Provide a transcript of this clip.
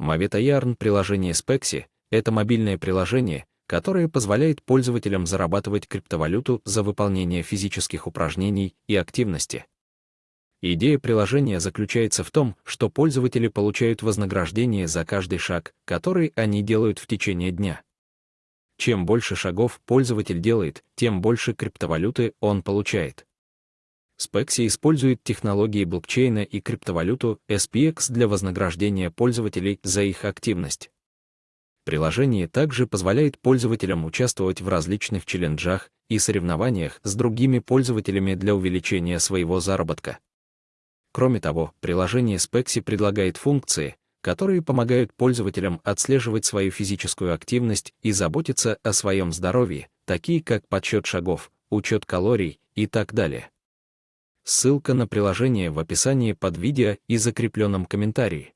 Mavita Yarn приложение Spexy — это мобильное приложение, которое позволяет пользователям зарабатывать криптовалюту за выполнение физических упражнений и активности. Идея приложения заключается в том, что пользователи получают вознаграждение за каждый шаг, который они делают в течение дня. Чем больше шагов пользователь делает, тем больше криптовалюты он получает. Spexy использует технологии блокчейна и криптовалюту SPX для вознаграждения пользователей за их активность. Приложение также позволяет пользователям участвовать в различных челленджах и соревнованиях с другими пользователями для увеличения своего заработка. Кроме того, приложение Spexy предлагает функции, которые помогают пользователям отслеживать свою физическую активность и заботиться о своем здоровье, такие как подсчет шагов, учет калорий и так далее. Ссылка на приложение в описании под видео и закрепленном комментарии.